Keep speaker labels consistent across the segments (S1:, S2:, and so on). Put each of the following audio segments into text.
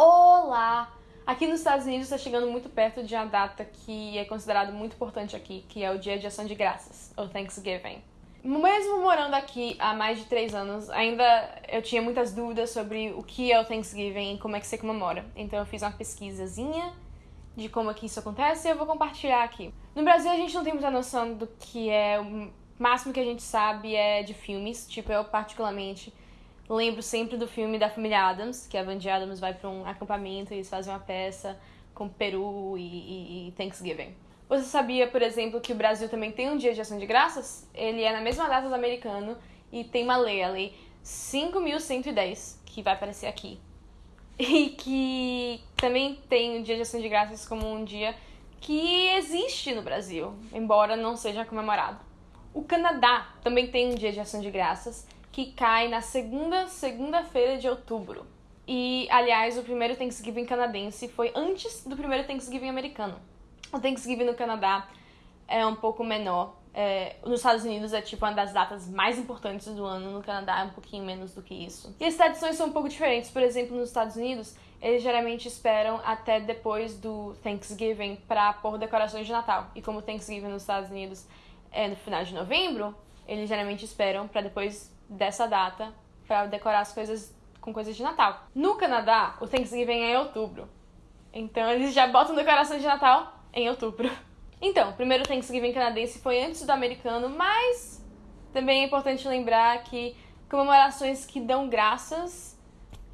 S1: Olá! Aqui nos Estados Unidos está chegando muito perto de uma data que é considerada muito importante aqui, que é o Dia de Ação de Graças, ou Thanksgiving. Mesmo morando aqui há mais de três anos, ainda eu tinha muitas dúvidas sobre o que é o Thanksgiving e como é que você comemora. Então eu fiz uma pesquisazinha de como é que isso acontece e eu vou compartilhar aqui. No Brasil a gente não tem muita noção do que é, o máximo que a gente sabe é de filmes, tipo eu particularmente lembro sempre do filme da família Adams, que a Vandy Adams vai para um acampamento e eles fazem uma peça com Peru e, e, e, Thanksgiving. Você sabia, por exemplo, que o Brasil também tem um dia de ação de graças? Ele é na mesma data do americano e tem uma lei, a lei 5.110, que vai aparecer aqui. E que também tem o dia de ação de graças como um dia que existe no Brasil, embora não seja comemorado. O Canadá também tem um dia de ação de graças que cai na segunda segunda-feira de outubro. E, aliás, o primeiro Thanksgiving canadense foi antes do primeiro Thanksgiving americano. O Thanksgiving no Canadá é um pouco menor. É, nos Estados Unidos é tipo uma das datas mais importantes do ano, no Canadá é um pouquinho menos do que isso. E as tradições são um pouco diferentes. Por exemplo, nos Estados Unidos, eles geralmente esperam até depois do Thanksgiving para pôr decorações de Natal. E como o Thanksgiving nos Estados Unidos é no final de novembro, eles geralmente esperam para depois dessa data para decorar as coisas com coisas de Natal. No Canadá, o Thanksgiving é em outubro. Então eles já botam decoração de Natal em outubro. Então, o primeiro Thanksgiving canadense foi antes do americano, mas também é importante lembrar que comemorações que dão graças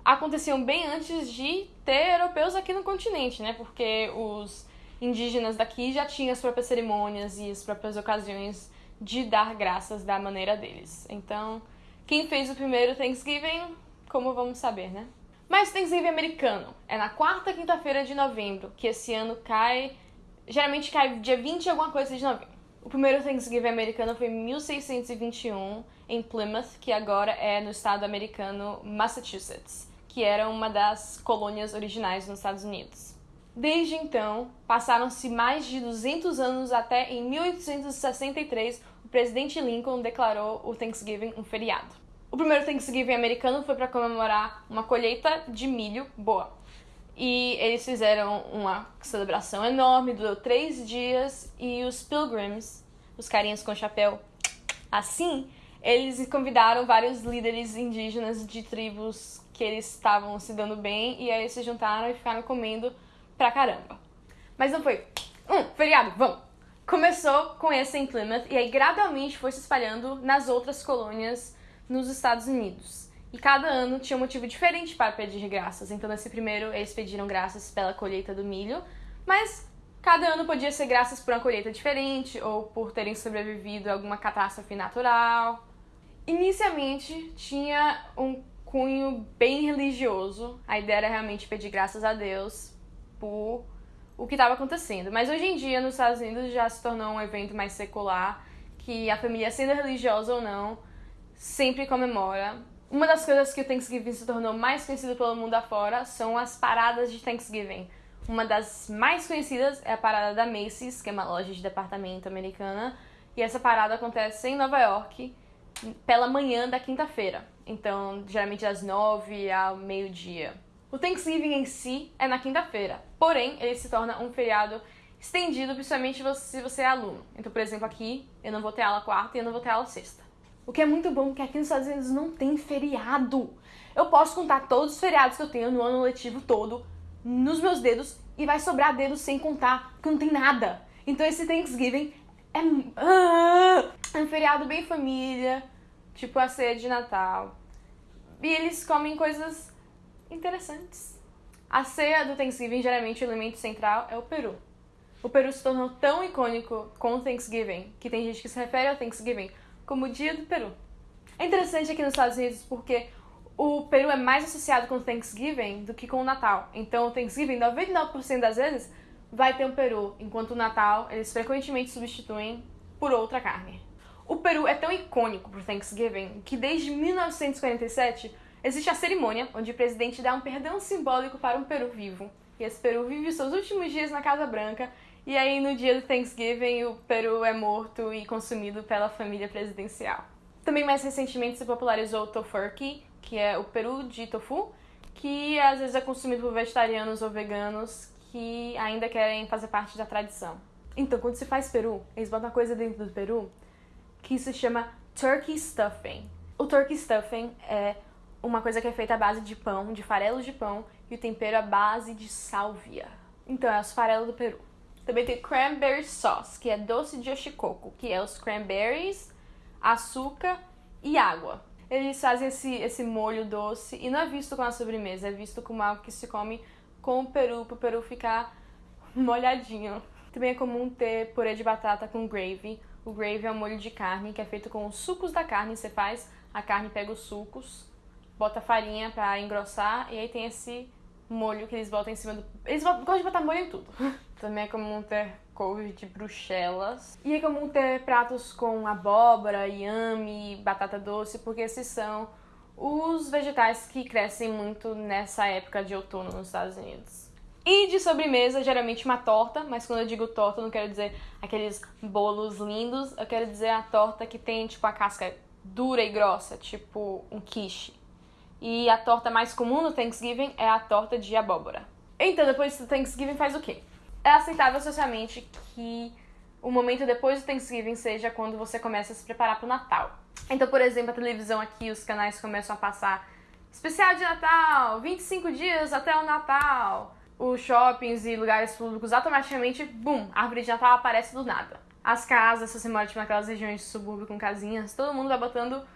S1: aconteciam bem antes de ter europeus aqui no continente, né? Porque os indígenas daqui já tinham as próprias cerimônias e as próprias ocasiões de dar graças da maneira deles. Então, quem fez o primeiro Thanksgiving, como vamos saber, né? Mas Thanksgiving americano é na quarta quinta-feira de novembro, que esse ano cai. Geralmente cai dia 20 alguma coisa de novembro. O primeiro Thanksgiving americano foi em 1621, em Plymouth, que agora é no estado americano Massachusetts, que era uma das colônias originais nos Estados Unidos. Desde então, passaram-se mais de 200 anos até em 1863 o presidente Lincoln declarou o Thanksgiving um feriado. O primeiro Thanksgiving americano foi para comemorar uma colheita de milho boa. E eles fizeram uma celebração enorme, durou três dias, e os Pilgrims, os carinhas com chapéu assim, eles convidaram vários líderes indígenas de tribos que eles estavam se dando bem, e aí se juntaram e ficaram comendo pra caramba. Mas não foi, um, feriado, vamos! Começou com esse em Plymouth e aí gradualmente foi se espalhando nas outras colônias nos Estados Unidos. E cada ano tinha um motivo diferente para pedir graças. Então, nesse primeiro, eles pediram graças pela colheita do milho, mas cada ano podia ser graças por uma colheita diferente ou por terem sobrevivido a alguma catástrofe natural. Inicialmente, tinha um cunho bem religioso. A ideia era realmente pedir graças a Deus por o que estava acontecendo. Mas hoje em dia, nos Estados Unidos, já se tornou um evento mais secular, que a família, sendo religiosa ou não, sempre comemora. Uma das coisas que o Thanksgiving se tornou mais conhecido pelo mundo afora são as paradas de Thanksgiving. Uma das mais conhecidas é a parada da Macy's, que é uma loja de departamento americana, e essa parada acontece em Nova York pela manhã da quinta-feira. Então, geralmente das nove ao meio-dia. O Thanksgiving em si é na quinta-feira, porém ele se torna um feriado estendido, principalmente se você é aluno. Então, por exemplo, aqui eu não vou ter aula quarta e eu não vou ter aula sexta. O que é muito bom, porque aqui nos Estados Unidos não tem feriado. Eu posso contar todos os feriados que eu tenho no ano letivo todo nos meus dedos e vai sobrar dedos sem contar, porque não tem nada. Então esse Thanksgiving é, é um feriado bem família, tipo a ceia de Natal. E eles comem coisas interessantes. A ceia do Thanksgiving, geralmente o elemento central é o peru. O peru se tornou tão icônico com o Thanksgiving que tem gente que se refere ao Thanksgiving como o dia do peru. É interessante aqui nos Estados Unidos porque o peru é mais associado com o Thanksgiving do que com o Natal. Então o Thanksgiving, 99% das vezes, vai ter um peru, enquanto o Natal eles frequentemente substituem por outra carne. O peru é tão icônico pro Thanksgiving que desde 1947 Existe a cerimônia, onde o presidente dá um perdão simbólico para um peru vivo. E esse peru vive seus últimos dias na Casa Branca, e aí no dia do Thanksgiving o peru é morto e consumido pela família presidencial. Também mais recentemente se popularizou o tofurkey, que é o peru de tofu, que às vezes é consumido por vegetarianos ou veganos que ainda querem fazer parte da tradição. Então, quando se faz peru, eles botam uma coisa dentro do peru que se chama turkey stuffing. O turkey stuffing é uma coisa que é feita à base de pão, de farelos de pão, e o tempero à base de sálvia. Então, é os farelos do peru. Também tem cranberry sauce, que é doce de oshikoku, que é os cranberries, açúcar e água. Eles fazem esse, esse molho doce e não é visto como uma sobremesa, é visto como algo que se come com o peru, para o peru ficar molhadinho. Também é comum ter purê de batata com gravy. O gravy é um molho de carne que é feito com os sucos da carne. Você faz, a carne pega os sucos, bota farinha para engrossar e aí tem esse molho que eles botam em cima do. Eles gostam de botar molho em tudo. Também é comum ter couve de bruxelas. E é comum ter pratos com abóbora, inhame, batata doce, porque esses são os vegetais que crescem muito nessa época de outono nos Estados Unidos. E de sobremesa, geralmente uma torta, mas quando eu digo torta, eu não quero dizer aqueles bolos lindos, eu quero dizer a torta que tem tipo a casca dura e grossa, tipo um quiche. E a torta mais comum no Thanksgiving é a torta de abóbora. Então, depois do Thanksgiving faz o quê? É aceitável socialmente que o momento depois do Thanksgiving seja quando você começa a se preparar para o Natal. Então, por exemplo, a televisão aqui, os canais começam a passar especial de Natal, 25 dias até o Natal. Os shoppings e lugares públicos automaticamente, bum, a árvore de Natal aparece do nada. As casas, se você mora tipo, naquelas regiões de subúrbio com casinhas, todo mundo vai botando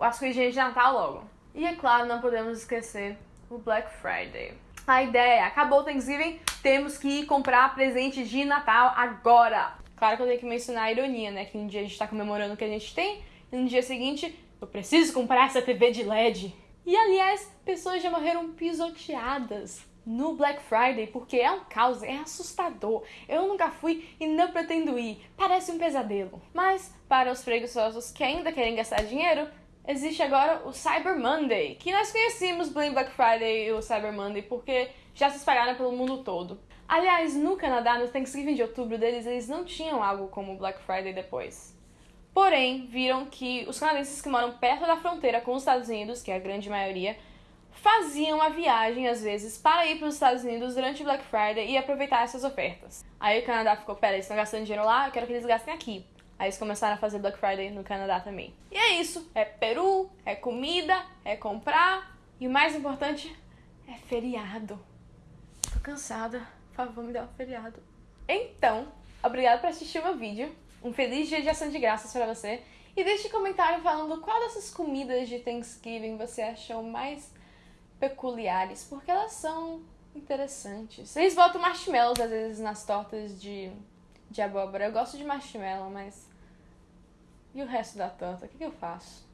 S1: as coisinhas de Natal logo. E é claro, não podemos esquecer o Black Friday. A ideia é, acabou o Thanksgiving, temos que ir comprar presente de Natal agora. Claro que eu tenho que mencionar a ironia, né? Que um dia a gente tá comemorando o que a gente tem, e no dia seguinte, eu preciso comprar essa TV de LED. E aliás, pessoas já morreram pisoteadas no Black Friday, porque é um caos, é assustador. Eu nunca fui e não pretendo ir. Parece um pesadelo. Mas, para os preguiçosos que ainda querem gastar dinheiro, existe agora o Cyber Monday, que nós conhecemos bem Black Friday e o Cyber Monday porque já se espalharam pelo mundo todo. Aliás, no Canadá, no Thanksgiving de outubro deles, eles não tinham algo como Black Friday depois. Porém, viram que os canadenses que moram perto da fronteira com os Estados Unidos, que é a grande maioria, faziam a viagem às vezes para ir para os Estados Unidos durante o Black Friday e aproveitar essas ofertas. Aí o Canadá ficou, pera, eles estão gastando dinheiro lá, eu quero que eles gastem aqui. Aí eles começaram a fazer Black Friday no Canadá também. E é isso, é peru, é comida, é comprar e o mais importante é feriado. Tô cansada, por favor, me dê um feriado. Então, obrigado por assistir o meu vídeo. Um feliz dia de ação de graças para você. E deixe um comentário falando qual dessas comidas de Thanksgiving você achou mais peculiares, porque elas são interessantes. Eles botam marshmallows às vezes nas tortas de, de abóbora. Eu gosto de marshmallow, mas. E o resto da torta? O que, que eu faço?